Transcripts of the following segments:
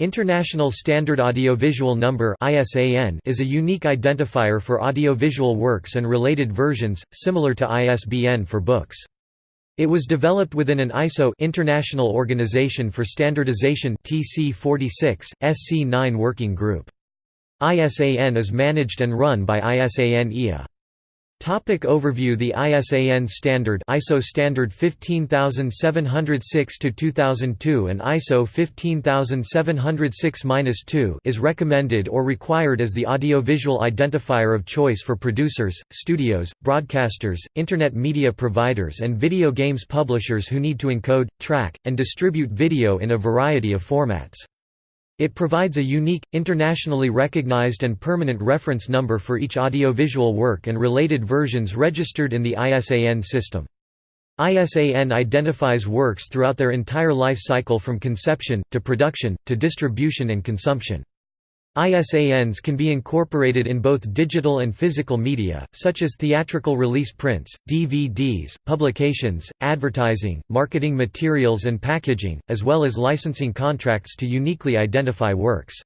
International Standard Audiovisual Number is a unique identifier for audiovisual works and related versions, similar to ISBN for books. It was developed within an ISO International Organization for Standardization TC46, SC9 working group. ISAN is managed and run by ISAN EA. Topic overview The ISAN standard ISO standard 15706 2002 and ISO 15706-2 is recommended or required as the audiovisual identifier of choice for producers, studios, broadcasters, internet media providers and video games publishers who need to encode, track, and distribute video in a variety of formats. It provides a unique, internationally recognized and permanent reference number for each audiovisual work and related versions registered in the ISAN system. ISAN identifies works throughout their entire life cycle from conception, to production, to distribution and consumption. ISANs can be incorporated in both digital and physical media, such as theatrical release prints, DVDs, publications, advertising, marketing materials and packaging, as well as licensing contracts to uniquely identify works.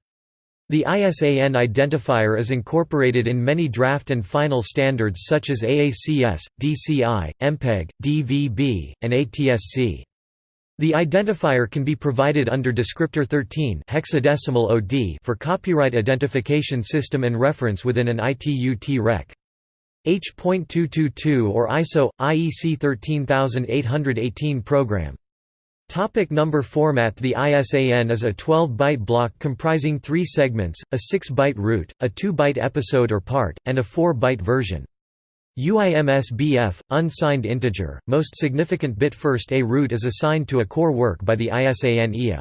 The ISAN identifier is incorporated in many draft and final standards such as AACS, DCI, MPEG, DVB, and ATSC. The identifier can be provided under descriptor 13 hexadecimal OD for copyright identification system and reference within an ITU Rec. H.222 or ISO IEC 13818 program. Topic number format The ISAN is a 12-byte block comprising three segments, a 6-byte root, a 2-byte episode or part, and a 4-byte version. UIMSBF, unsigned integer, most significant bit first a root is assigned to a core work by the ISAN EA.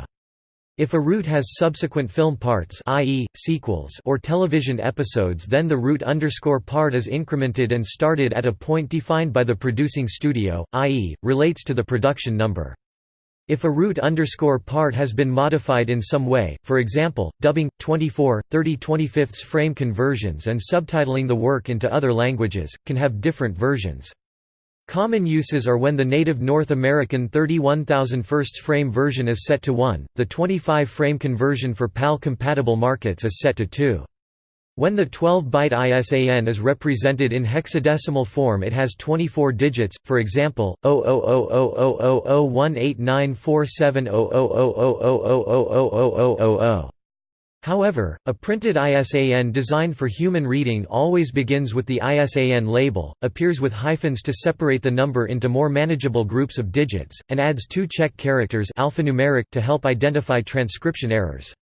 If a root has subsequent film parts i.e., sequels or television episodes then the root underscore part is incremented and started at a point defined by the producing studio, i.e., relates to the production number. If a root underscore part has been modified in some way, for example, dubbing, 24, 30 25 frame conversions and subtitling the work into other languages, can have different versions. Common uses are when the native North American 31,000 first frame version is set to 1, the 25 frame conversion for PAL-compatible markets is set to 2. When the 12-byte ISAN is represented in hexadecimal form it has 24 digits, for example, 000000189470000000000. However, a printed ISAN designed for human reading always begins with the ISAN label, appears with hyphens to separate the number into more manageable groups of digits, and adds two check characters alphanumeric to help identify transcription errors.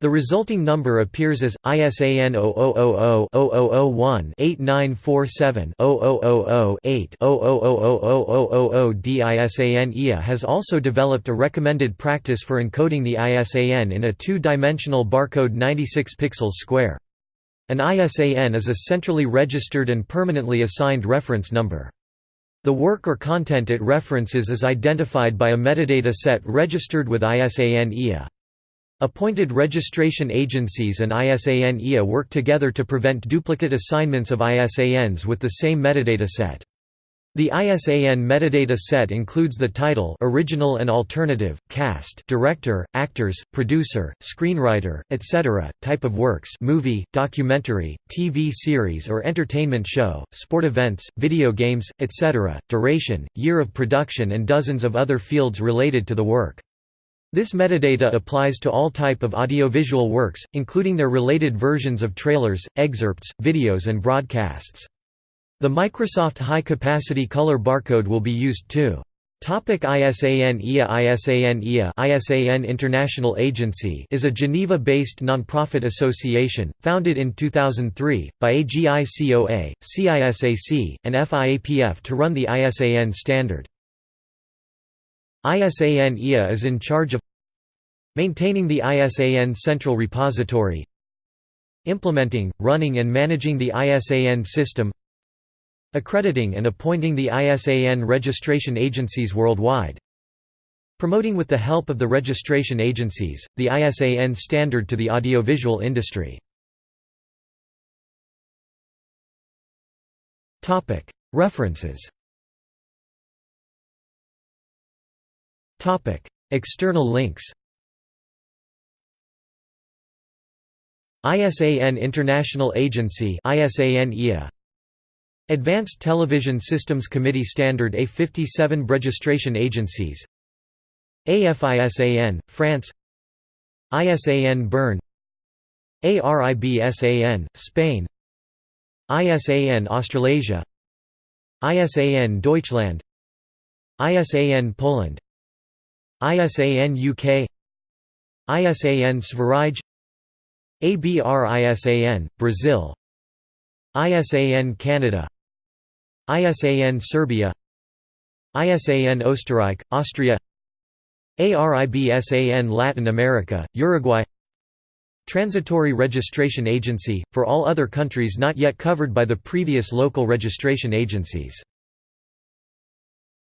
The resulting number appears as ISAN 0000-0001-8947-0000-8 DISAN EA has also developed a recommended practice for encoding the ISAN in a two-dimensional barcode 96 pixels square. An ISAN is a centrally registered and permanently assigned reference number. The work or content it references is identified by a metadata set registered with ISAN EA. Appointed registration agencies and ISAN EA work together to prevent duplicate assignments of ISANs with the same metadata set. The ISAN metadata set includes the title original and alternative, cast director, actors, producer, screenwriter, etc., type of works movie, documentary, TV series or entertainment show, sport events, video games, etc., duration, year of production and dozens of other fields related to the work. This metadata applies to all type of audiovisual works, including their related versions of trailers, excerpts, videos and broadcasts. The Microsoft High Capacity Color Barcode will be used too. Topic ISAN EA ISAN ISAN International Agency is a Geneva-based non-profit association, founded in 2003, by AGICOA, CISAC, and FIAPF to run the ISAN standard. ISAN is in charge of maintaining the ISAN central repository implementing, running and managing the ISAN system accrediting and appointing the ISAN registration agencies worldwide promoting with the help of the registration agencies, the ISAN standard to the audiovisual industry. References External links ISAN International Agency Advanced Television Systems Committee Standard A57 Registration Agencies AFISAN, France ISAN Bern ARIBSAN, Spain ISAN Australasia ISAN Deutschland ISAN Poland ISAN UK ISAN Sverige ABRISAN, Brazil. ISAN Canada. ISAN Serbia. ISAN Österreich, Austria. ARIBSAN Latin America, Uruguay. Transitory Registration Agency, for all other countries not yet covered by the previous local registration agencies